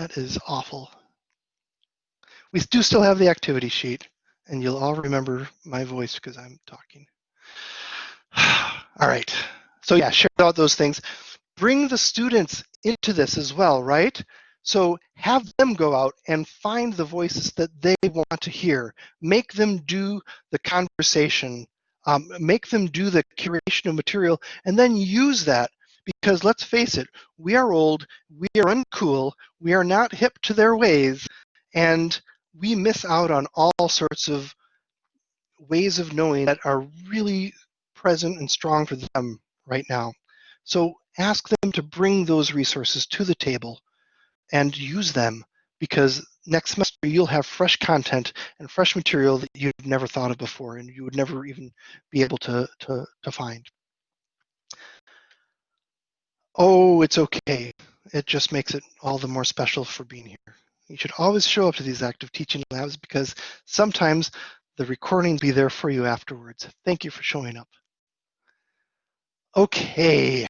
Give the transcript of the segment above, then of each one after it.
That is awful. We do still have the activity sheet, and you'll all remember my voice because I'm talking. all right. So yeah, share out those things. Bring the students into this as well, right? So have them go out and find the voices that they want to hear. Make them do the conversation. Um, make them do the curation of material and then use that because let's face it, we are old, we are uncool, we are not hip to their ways, and we miss out on all sorts of ways of knowing that are really present and strong for them right now. So ask them to bring those resources to the table and use them because next semester you'll have fresh content and fresh material that you've never thought of before and you would never even be able to, to, to find. Oh, it's okay. It just makes it all the more special for being here. You should always show up to these active teaching labs because sometimes the recording be there for you afterwards. Thank you for showing up. Okay.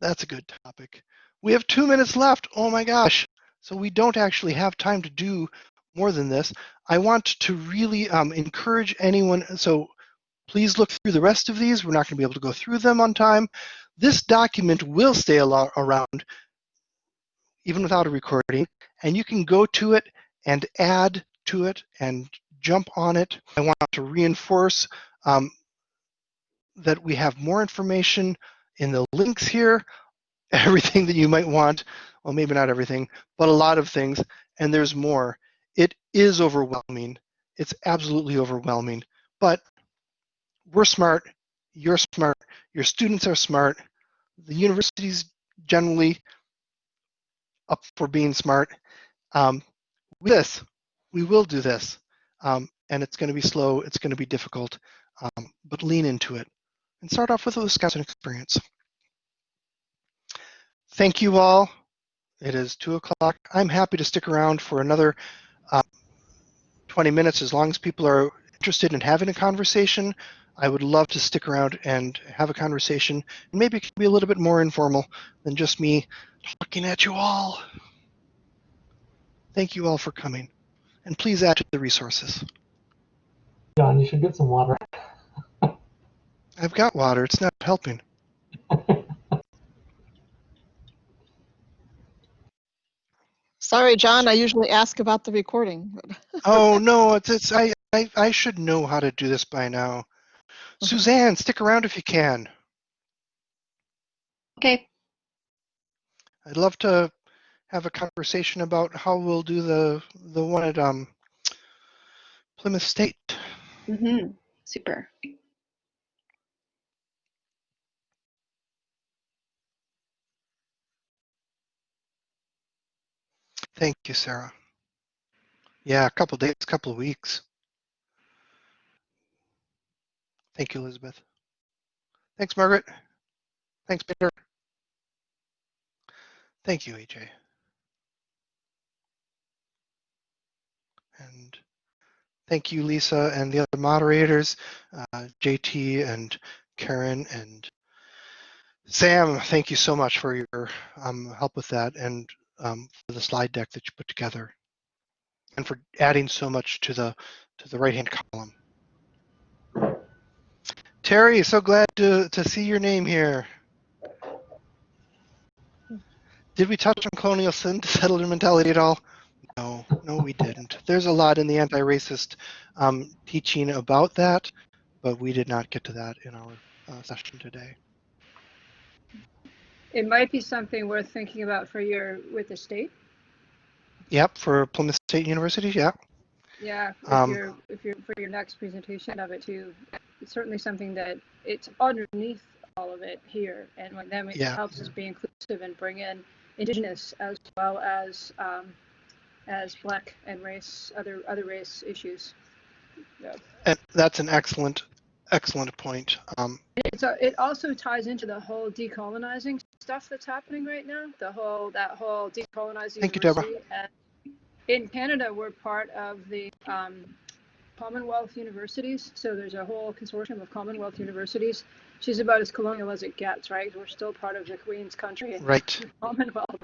That's a good topic. We have two minutes left. Oh my gosh. So we don't actually have time to do more than this. I want to really um, encourage anyone. So please look through the rest of these. We're not going to be able to go through them on time. This document will stay around even without a recording, and you can go to it and add to it and jump on it. I want to reinforce um, that we have more information in the links here everything that you might want. Well, maybe not everything, but a lot of things. And there's more. It is overwhelming. It's absolutely overwhelming. But we're smart. You're smart. Your students are smart. The university's generally up for being smart. Um, with this, we will do this. Um, and it's going to be slow. It's going to be difficult. Um, but lean into it and start off with a Wisconsin experience. Thank you all. It is 2 o'clock. I'm happy to stick around for another uh, 20 minutes as long as people are interested in having a conversation. I would love to stick around and have a conversation. Maybe it can be a little bit more informal than just me talking at you all. Thank you all for coming. And please add to the resources. John, you should get some water. I've got water. It's not helping. Sorry, John, I usually ask about the recording. oh no, it's, it's I, I I should know how to do this by now. Suzanne, stick around if you can. Okay. I'd love to have a conversation about how we'll do the the one at um Plymouth State. Mm-hmm. Super. Thank you, Sarah. Yeah, a couple days, a couple of weeks. Thank you, Elizabeth. Thanks, Margaret. Thanks, Peter. Thank you, AJ. And thank you, Lisa, and the other moderators, uh, JT and Karen and Sam. Thank you so much for your um, help with that. And um, for the slide deck that you put together and for adding so much to the to the right hand column. Terry, so glad to, to see your name here. Did we touch on colonial settler mentality at all? No, no, we didn't. There's a lot in the anti-racist um, teaching about that, but we did not get to that in our uh, session today. It might be something worth thinking about for your with the state. Yep, for Plymouth State University, yeah. Yeah, if Um, you're if you're for your next presentation of it too, it's certainly something that it's underneath all of it here, and when then it Yeah. helps us be inclusive and bring in indigenous as well as um, as black and race other other race issues. Yeah. And that's an excellent, excellent point. Um, It's a, it also ties into the whole decolonizing stuff that's happening right now. The whole that whole decolonizing. Thank you, Deborah. in Canada, we're part of the um, Commonwealth universities. So there's a whole consortium of Commonwealth universities. She's about as colonial as it gets, right? We're still part of the Queen's country and right. Commonwealth.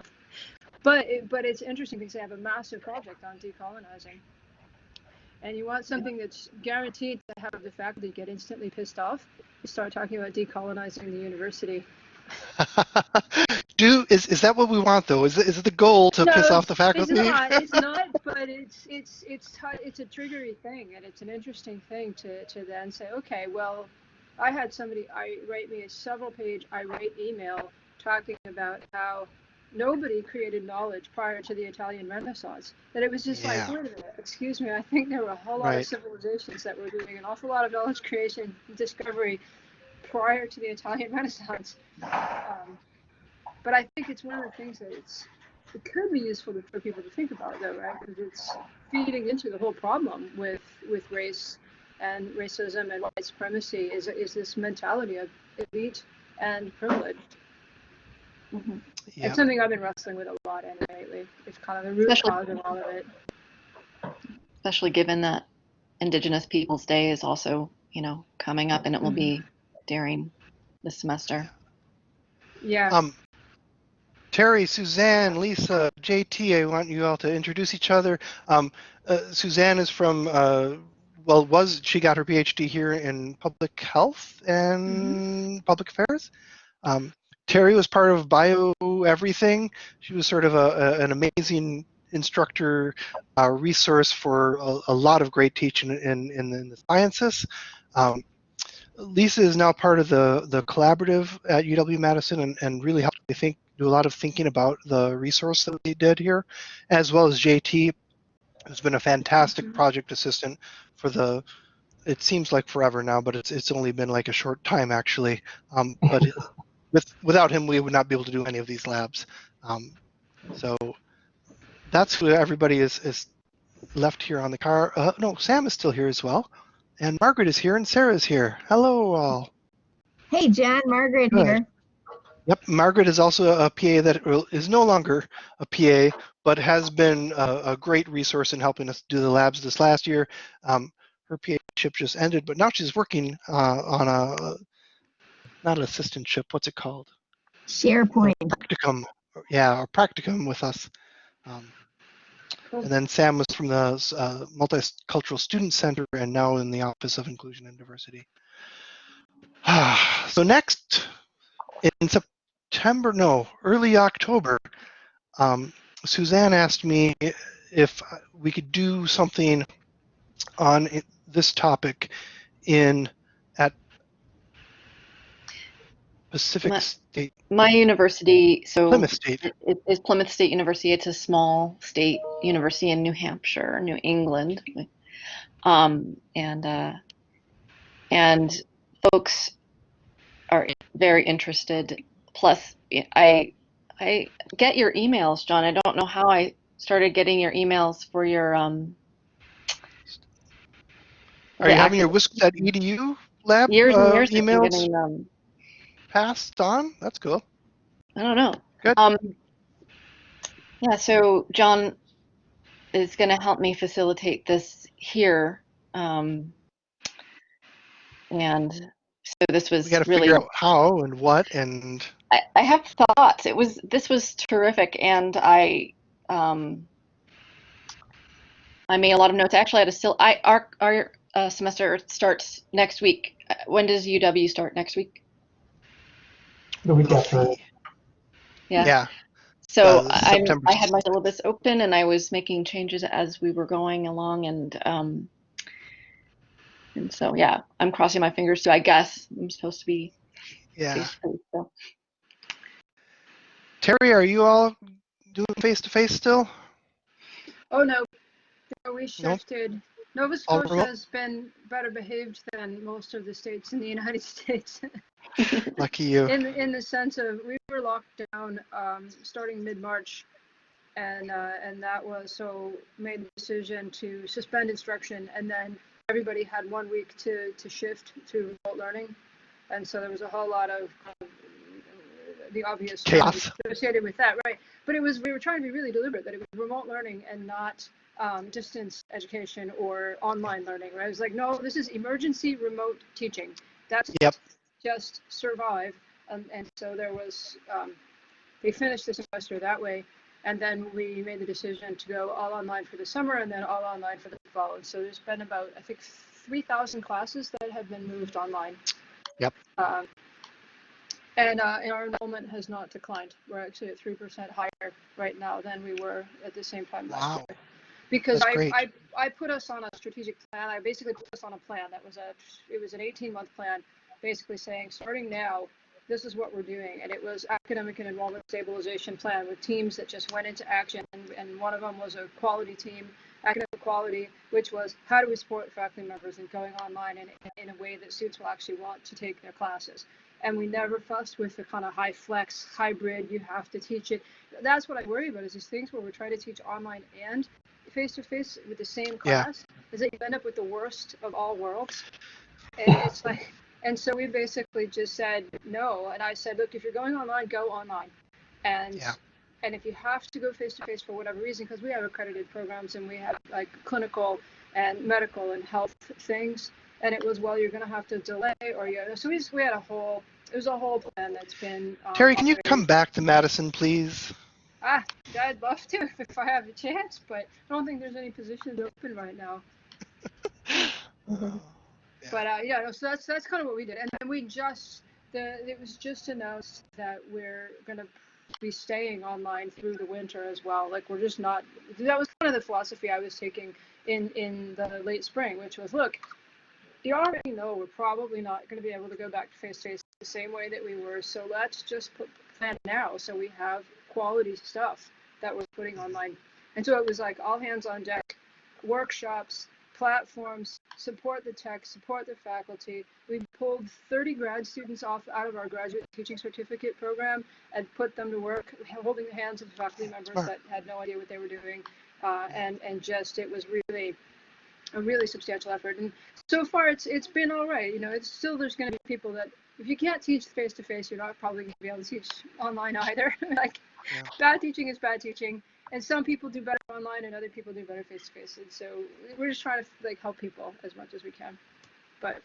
But it, but it's interesting because they have a massive project on decolonizing. And you want something that's guaranteed to have the faculty get instantly pissed off. You start talking about decolonizing the university. Do is is that what we want though? Is it, is it the goal to No, piss off the faculty? It's not. It's not. But it's it's it's it's a triggery thing, and it's an interesting thing to to then say, okay, well, I had somebody I write me a several page irate email talking about how nobody created knowledge prior to the Italian Renaissance. That it was just Yeah. like, wait a minute, excuse me, I think there were a whole lot Right. of civilizations that were doing an awful lot of knowledge creation, discovery prior to the Italian Renaissance. Um, but I think it's one of the things that it's it could be useful to, for people to think about though, right? Because it's feeding into the whole problem with with race and racism and white supremacy is is this mentality of elite and privilege. Mhm. Yeah. It's something I've been wrestling with a lot anyway lately. It's kind of the root Especially- cause of all of it. especially given that Indigenous Peoples Day is also, you know, coming up and it will be during the semester. Yeah. Um, Terry, Suzanne, Lisa, JT, I want you all to introduce each other. Um, uh, Suzanne is from, uh, well, was she got her PhD here in public health and public affairs? Um, Terry was part of Bio Everything. She was sort of a, a, an amazing instructor, uh, resource for a, a lot of great teaching in, in, in the sciences. Um, Lisa is now part of the, the collaborative at UW Madison and, and really helped me think, do a lot of thinking about the resource that we did here, as well as JT, who's been a fantastic Mhm. project assistant for the, it seems like forever now, but it's, it's only been like a short time actually. Um, but with, without him, we would not be able to do any of these labs. Um, so that's who everybody is, is left here on the car. Uh, no, Sam is still here as well. And Margaret is here and Sarah is here. Hello all. Hey, John, Margaret Good. here. Yep, Margaret is also a PA that is no longer a PA, but has been a, a great resource in helping us do the labs this last year. Um, her PA-ship just ended, but now she's working uh, on a, not an assistantship, what's it called? SharePoint. Practicum, yeah, or practicum with us. Um, Cool. and then Sam was from the uh, Multicultural Student Center and now in the Office of Inclusion and Diversity. so next, in September, no, early October, um, Suzanne asked me if we could do something on this topic in at Pacific Ma- State, My university, so Plymouth State. it, it is Plymouth State University. It's a small state university in New Hampshire, New England. Um, and uh, and folks very interested. Plus, I I get your emails, John. I don't know how I started getting your emails for your um. Are you having your wisc.edu lab years and uh, years emails getting them. passed on? That's cool. I don't know. Good. Um, yeah, so John is going to help me facilitate this here. Um, and so this was We got to really, figure out how and what and I, I have thoughts. It was, this was terrific. And I, um, I made a lot of notes. Actually, I had a still, I, our, our uh, semester starts next week. Uh, When does UW start next week? The week after. Yeah. yeah. So Uh, I, September I had my syllabus open and I was making changes as we were going along and um, and so yeah, I'm crossing my fingers. So I guess I'm supposed to be Yeah. so. Terry, are you all doing face to face still? Oh no, no we Nope. shifted. Nova Scotia has been better behaved than most of the states in the United States. Lucky you. in in the sense of we were locked down um, starting mid March, and uh, and that was so made the decision to suspend instruction, and then everybody had one week to to shift to remote learning, and so there was a whole lot of um, the obvious Chaos. associated with that, right? But it was we were trying to be really deliberate that it was remote learning and not um, distance education or online learning, right? It was like, no, this is emergency remote teaching. That's Yep. just survive. Um, and so there was, um, they finished the semester that way. And then we made the decision to go all online for the summer and then all online for the fall. And so there's been about, I think, 3,000 classes that have been moved online. Yep. Um, and, uh, and our enrollment has not declined. We're actually at 3% higher right now than we were at the same time last Wow. year. Because I. I, I put us on a strategic plan. I basically put us on a plan that was a, it was an 18 month plan, basically saying, starting now, this is what we're doing. And it was academic and enrollment stabilization plan with teams that just went into action. And, and one of them was a quality team, academic quality, which was how do we support faculty members in going online in, in a way that students will actually want to take their classes. And we never fussed with the kind of high flex hybrid, you have to teach it. That's what I worry about is these things where we're trying to teach online and face to face with the same class, Yeah. class, is that you end up with the worst of all worlds. And it's like, and so we basically just said no. And I said, look, if you're going online, go online. And Yeah. and if you have to go face to face for whatever reason, because we have accredited programs and we have like clinical and medical and health things, and it was well, you're going to have to delay or you. So we just, we had a whole it was a whole plan that's been. Um, Terry, can you come back to Madison, please? Ah, I'd love to if I have a chance, but I don't think there's any positions open right now. But uh, yeah, no, so that's that's kind of what we did, and then we just the it was just announced that we're gonna be staying online through the winter as well. Like we're just not. That was kind of the philosophy I was taking in in the late spring, which was look, you already know we're probably not going to be able to go back to face to face the same way that we were. So let's just put plan now so we have quality stuff that we're putting online. And so it was like all hands on deck, workshops, platforms, support the tech, support the faculty. We pulled 30 grad students off out of our graduate teaching certificate program and put them to work holding the hands of faculty members Smart. that had no idea what they were doing. Uh, and, and just, it was really a really substantial effort. And so far it's, it's been all right. You know, it's still, there's going to be people that if you can't teach face to face, you're not probably going to be able to teach online either. like Yeah. bad teaching is bad teaching and some people do better online and other people do better face to face and so we're just trying to like help people as much as we can but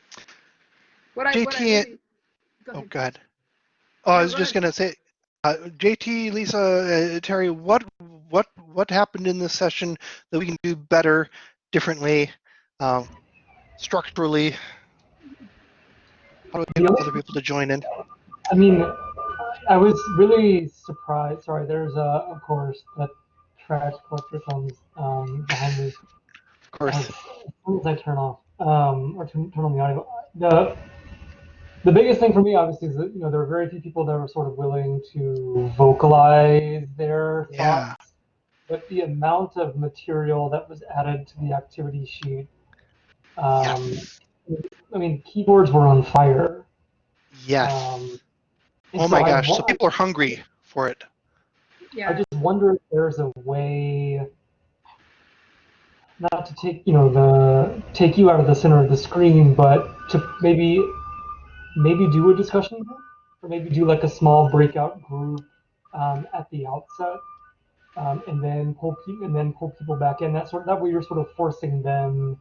what i, what I really, go Oh, ahead. God. Oh, I was go just ahead. gonna say, uh, JT, Lisa, uh, Terry, what what what happened in this session that we can do better, differently, um, structurally? How do we The get only- other people to join in? I mean, I was really surprised. Sorry, there's a, of course the trash collector comes um, behind me. Of course. As soon as I turn off um, or turn, turn on the audio, the the biggest thing for me, obviously, is that you know there were very few people that were sort of willing to vocalize their Yeah. thoughts. But the amount of material that was added to the activity sheet, um, I mean, keyboards were on fire. Yes. Um, oh my gosh. So people are hungry for it. Yeah I just wonder if there's a way not to take you know the take you out of the center of the screen, but to maybe maybe do a discussion group, or maybe do like a small breakout group um, at the outset, um, and then pull pe- and then pull people back in. That sort that way you're sort of forcing them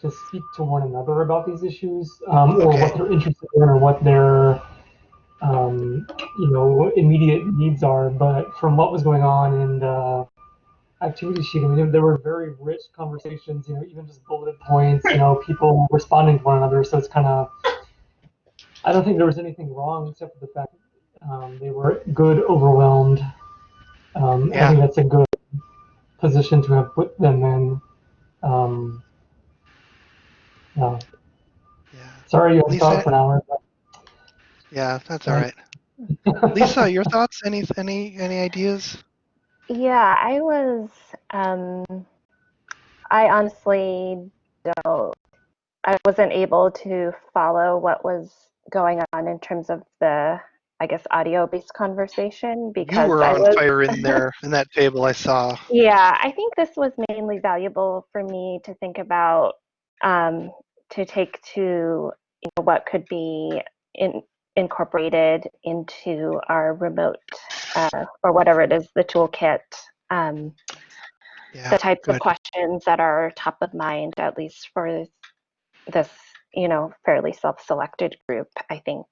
to speak to one another about these issues, um, or Okay. what they're interested in, or what their um, you know immediate needs are. But from what was going on in the activity sheet, I mean, there were very rich conversations. You know, even just bulleted points. You know, people responding to one another. So it's kind of I don't think there was anything wrong except for the fact um, they were good, overwhelmed. Um, I think that's a good position to have put them in. Um, yeah. Yeah. Sorry you to Lisa- for an hour. Yeah, that's all right. Lisa, your thoughts? Any any any ideas? Yeah, I was, um, I honestly don't, I wasn't able to follow what was going on in terms of the, I guess, audio-based conversation because You because were I on was, fire in there in that table. I saw. yeah, I think this was mainly valuable for me to think about, um, to take to, you know, what could be in, incorporated into our remote, uh, or whatever it is, the toolkit. Um, Yeah. the types good. of questions that are top of mind, at least for this, you know, fairly self-selected group. I think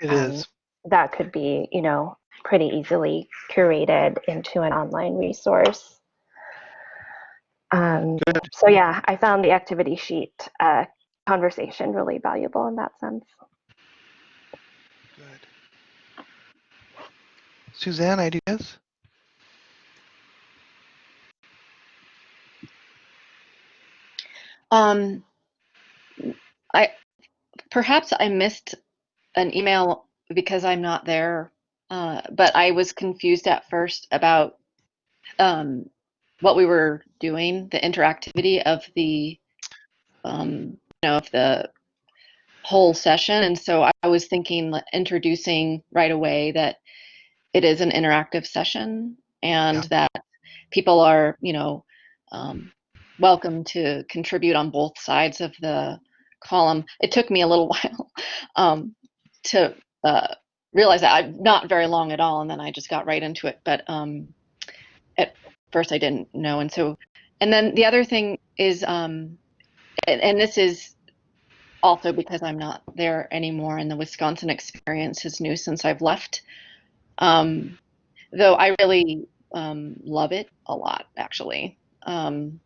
It um, is. that could be, you know, pretty easily curated into an online resource. Um, so yeah, I found the activity sheet uh, conversation really valuable in that sense. Suzanne, ideas? Um, I perhaps I missed an email because I'm not there, uh, but I was confused at first about um, what we were doing, the interactivity of the, um, you know, of the whole session, and so I was thinking introducing right away that it is an interactive session and that people are, you know, um, welcome to contribute on both sides of the column. It took me a little while um, to uh, realize that I'm not very long at all, and then I just got right into it. But um, at first, I didn't know, and so, and then the other thing is, um, and, and this is also because I'm not there anymore, and the Wisconsin experience is new since I've left. Um, though I really um, love it a lot, actually. Um,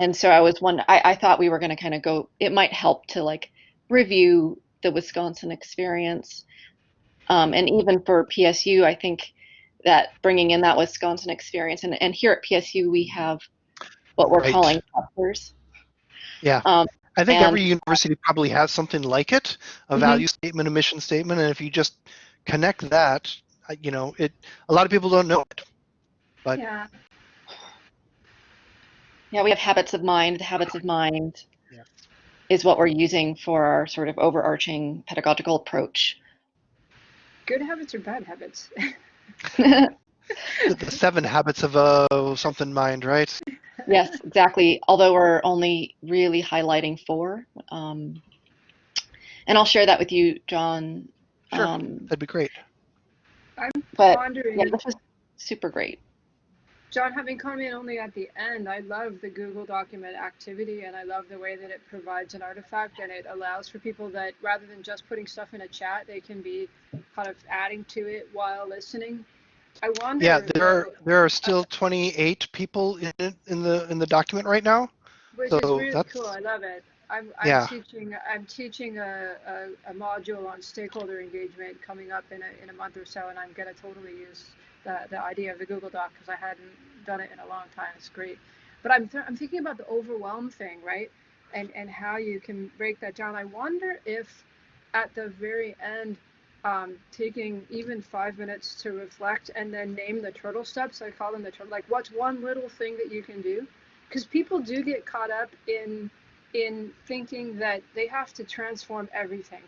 and so I was one. I, I thought we were going to kind of go. It might help to like review the Wisconsin experience, um, and even for PSU, I think that bringing in that Wisconsin experience, and and here at PSU we have what we're Right. calling clusters. Yeah. Um, I think And- every university probably has something like it, a Mhm. value statement, a mission statement, and if you just connect that, you know, it. A lot of people don't know it. But- Yeah, Yeah, we have habits of mind. The habits of mind Yeah. is what we're using for our sort of overarching pedagogical approach. good habits or bad habits? The, the seven habits of a something mind, right? yes, exactly. Although we're only really highlighting four. Um, and I'll share that with you, John. Sure. Um, That'd be great. I'm but wondering, yeah, this was super great. John, having come in only at the end, I love the Google document activity and I love the way that it provides an artifact and it allows for people that rather than just putting stuff in a chat, they can be kind of adding to it while listening. I wonder. Yeah, there are there are still 28 people in in the in the document right now. Which so is really that's- cool. I love it. I'm, I'm Yeah. teaching I'm teaching a, a, a module on stakeholder engagement coming up in a, in a month or so, and I'm gonna totally use the, the idea of the Google Doc because I hadn't done it in a long time. It's great. But I'm th- I'm thinking about the overwhelm thing, right? And and how you can break that down. I wonder if at the very end, um, taking even five minutes to reflect and then name the turtle steps. I call them the turtle. Like, what's one little thing that you can do? Because people do get caught up in in thinking that they have to transform everything.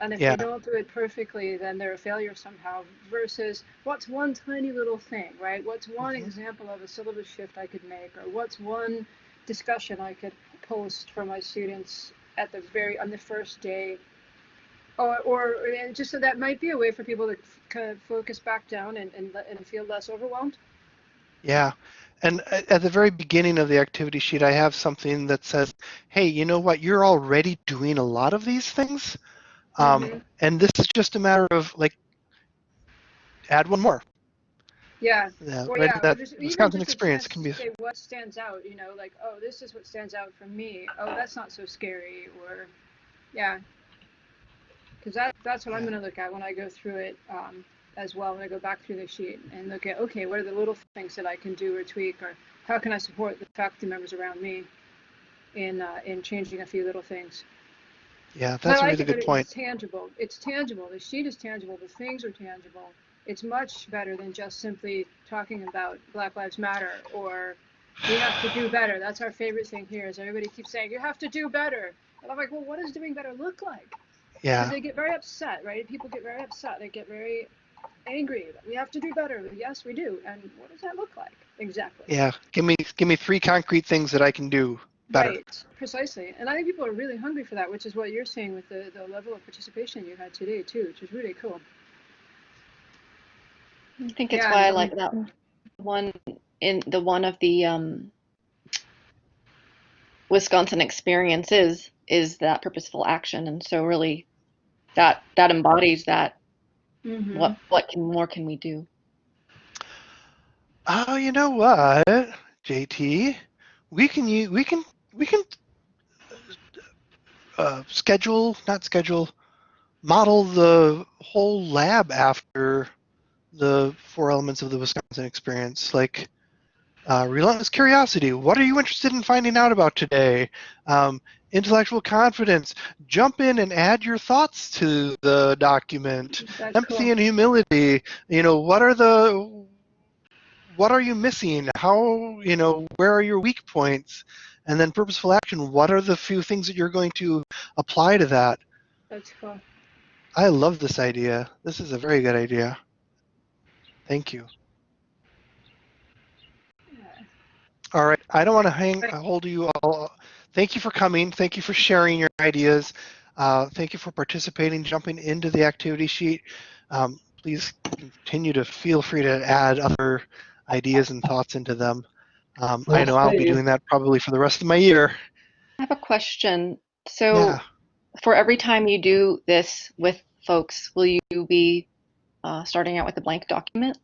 And if Yeah. they don't do it perfectly, then they're a failure somehow. Versus what's one tiny little thing, right? What's one Mhm. example of a syllabus shift I could make, or what's one discussion I could post for my students at the very on the first day, or or and just so that might be a way for people to kind of focus back down and and, and feel less overwhelmed. Yeah. And at the very beginning of the activity sheet, I have something that says, hey, you know what? You're already doing a lot of these things. Um, Mhm. And this is just a matter of like, add one more. Yeah. Yeah, Well, right? yeah, that just- Wisconsin experience can be. say what stands out. You know, like oh, this is what stands out for me. Oh, that's not so scary. Or, yeah, because that that's what I'm going to look at when I go through it um, as well. When I go back through the sheet and look at okay, what are the little things that I can do or tweak, or how can I support the faculty members around me in uh, in changing a few little things. Yeah, that's a really it good point. It's tangible. It's tangible. The sheet is tangible. The things are tangible. It's much better than just simply talking about Black Lives Matter or we have to do better. That's our favorite thing here. Is everybody keeps saying you have to do better, and I'm like, well, what does doing better look like? Yeah, they get very upset, right? People get very upset. They get very angry. We have to do better. Yes, we do. And what does that look like exactly? yeah. Give me give me three concrete things that I can do better. Right, precisely. And I think people are really hungry for that, which is what you're seeing with the, the level of participation you had today too, which is really cool. I think it's Yeah, why I um, like that one in the one of the um, Wisconsin experiences is that purposeful action, and so really that that embodies that Mhm. What what can more can we do? Oh, you know what, JT? We can u- we can we can uh, schedule not schedule model the whole lab after the four elements of the Wisconsin experience, like uh, relentless curiosity. What are you interested in finding out about today? Um, intellectual confidence. Jump in and add your thoughts to the document. That's empathy cool. and humility you know what are the what are you missing how you know where are your weak points and then purposeful action what are the few things that you're going to apply to that That's cool. i love this idea this is a very good idea thank you Yeah. All right. I don't want to hang hold you all. Thank you for coming. Thank you for sharing your ideas. Uh, thank you for participating jumping into the activity sheet. Um, please continue to feel free to add other ideas and thoughts into them. Um, i know i'll be doing that probably for the rest of my year. I have a question. So yeah. for every time you do this with folks, will you be uh, starting out with a blank document?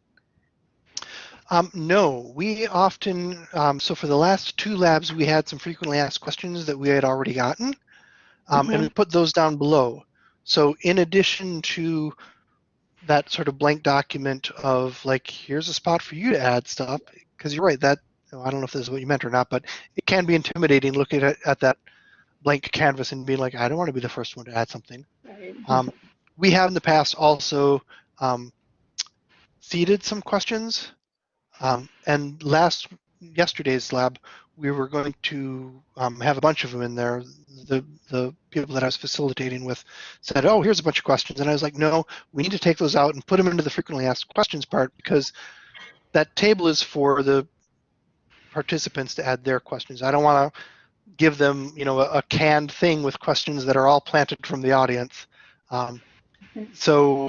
Um, no, we often, um, so for the last two labs, we had some frequently asked questions that we had already gotten, um, and we put those down below. So in addition to that sort of blank document of like, here's a spot for you to add stuff, because you're right, that, I don't know if this is what you meant or not, but it can be intimidating looking at, at that blank canvas and being like, I don't want to be the first one to add something. Right. Um, we have in the past also um, seeded some questions, um, and last yesterday's lab we were going to um, have a bunch of them in there. The the people that I was facilitating with said, "Oh, here's a bunch of questions," and I was like, "No, we need to take those out and put them into the frequently asked questions part because that table is for the participants to add their questions. I don't want to give them, you know, a, a canned thing with questions that are all planted from the audience." Um, so,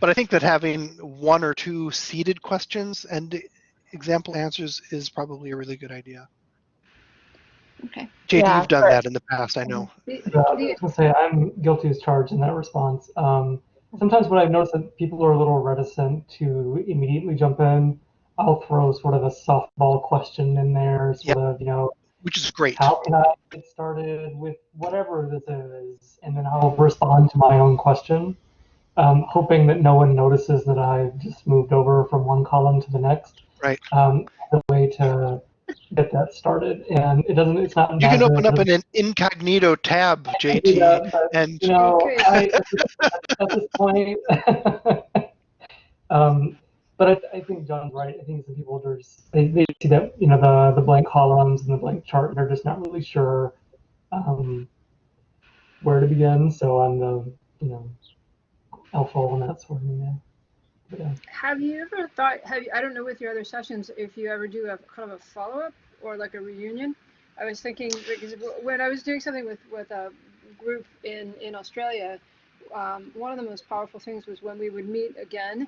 but I think that having one or two seeded questions and example answers is probably a really good idea. Okay. JT, Yeah, you've done for- that in the past, I know. Yeah, I the- was gonna say I'm guilty as charged in that response. Um, sometimes what I've noticed that people are a little reticent to immediately jump in, I'll throw sort of a softball question in there, sort of, you know, Which is great. how can I get started with whatever this is, and then I'll respond to my own question, um, hoping that no one notices that I've just moved over from one column to the next. Right. Um, the way to get that started, and it doesn't. It's not. You can open up it an incognito tab, JT, that, but, and you know, Okay. I, at this point, um, but I, I think John's right. I think some people are just they, they see that you know the the blank columns and the blank chart, and they're just not really sure um, where to begin. So I'm the you know alpha on that sort of thing. Yeah. Yeah. Have you ever thought, have you, I don't know with your other sessions, if you ever do a kind of a follow-up or like a reunion? I was thinking, because when I was doing something with, with a group in, in Australia, um, one of the most powerful things was when we would meet again,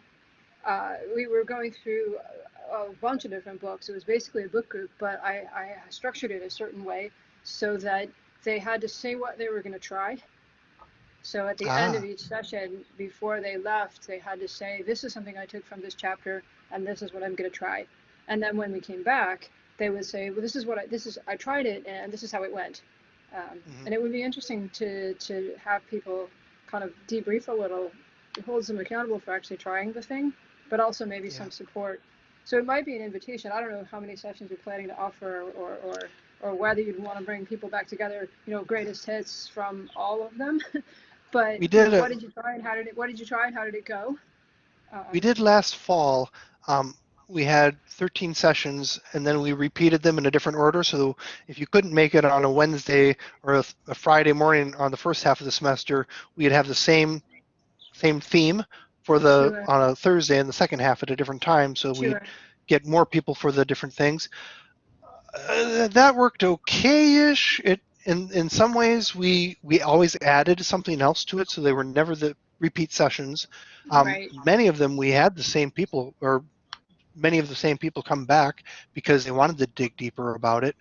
uh, we were going through a, a bunch of different books. It was basically a book group, but I, I structured it a certain way so that they had to say what they were going to try. So at the end of Ah. each session, before they left, they had to say, "This is something I took from this chapter, and this is what I'm going to try." And then when we came back, they would say, "Well, this is what I this is I tried it, and this is how it went." Um, Mhm. And it would be interesting to to have people kind of debrief a little, hold them accountable for actually trying the thing, but also maybe Yeah. some support. So it might be an invitation. I don't know how many sessions you're planning to offer, or or or whether you'd want to bring people back together. You know, greatest hits from all of them. but We did a- what did you try and how did it? What did you try and how did it go? Um, we did last fall. Um, we had 13 sessions, and then we repeated them in a different order. So if you couldn't make it on a Wednesday or a, a Friday morning on the first half of the semester, we'd have the same same theme for the Sure. on a Thursday and the second half at a different time. So we Sure. get more people for the different things. Uh, that worked okay-ish. It in in some ways we we always added something else to it, so they were never the repeat sessions. Um, Right. Many of them we had the same people, or many of the same people come back because they wanted to dig deeper about it.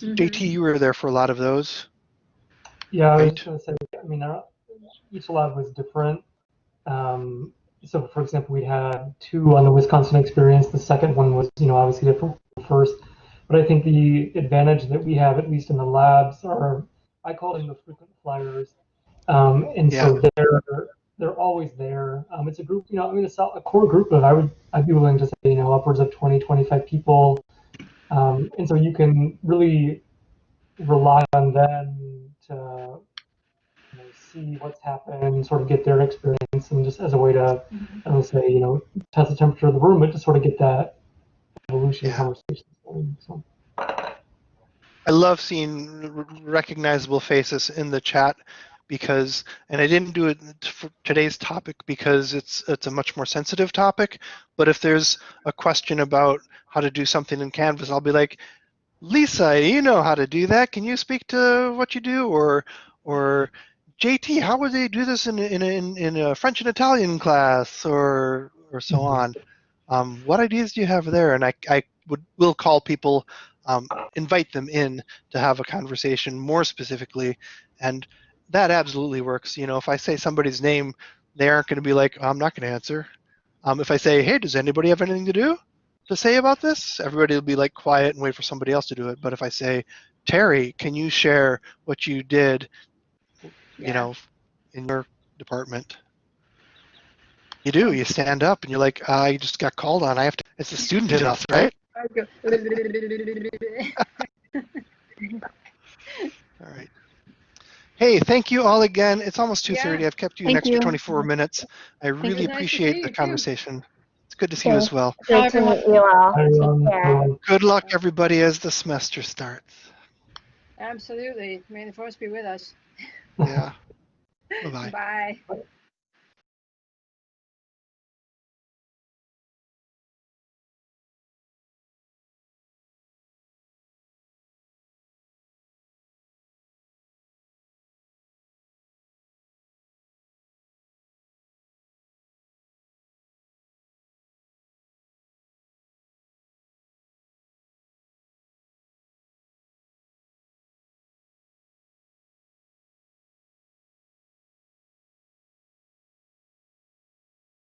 Mhm. JT, you were there for a lot of those. Yeah, I was going to say, I mean, uh, each lab was different. Um, so for example, we had two on the Wisconsin experience. The second one was, you know, obviously different from the first. But I think the advantage that we have, at least in the labs, are I call them the frequent flyers. Um, and so they're they're always there. Um, it's a group, you know, I mean, it's a core group of I would I'd be willing to say, you know, upwards of 20, 25 people. Um, and so you can really rely on them to you know, see what's happened, sort of get their experience, and just as a way to, I don't say, you know, test the temperature of the room, but to sort of get that evolution Yeah. conversation going. So. I love seeing recognizable faces in the chat because, and I didn't do it for today's topic because it's it's a much more sensitive topic. But if there's a question about how to do something in Canvas, I'll be like, Lisa, you know how to do that. Can you speak to what you do? Or, or JT, how would they do this in in a, in, in a French and Italian class? Or or so Mhm. on. Um, what ideas do you have there? And I I would will call people um, invite them in to have a conversation more specifically and that absolutely works. You know if i say somebody's name they aren't going to be like i'm not going to answer. Um, if i say hey does anybody have anything to do to say about this? Everybody will be like quiet and wait for somebody else to do it. But if i say terry can you share what you did you Yeah. know in your department? You do. You stand up and you're like i just got called on. I have to it's a student in us right go. All right. Hey, thank you all again. It's almost 2:30. Yeah. I've kept you an extra you. 24 minutes. I really appreciate see the you, too. conversation. It's good to see you as well. Great to meet you all. Hi, everyone. care. Everyone. Good luck, everybody, as the semester starts. Absolutely. May the force be with us. Yeah. Bye-bye. Bye.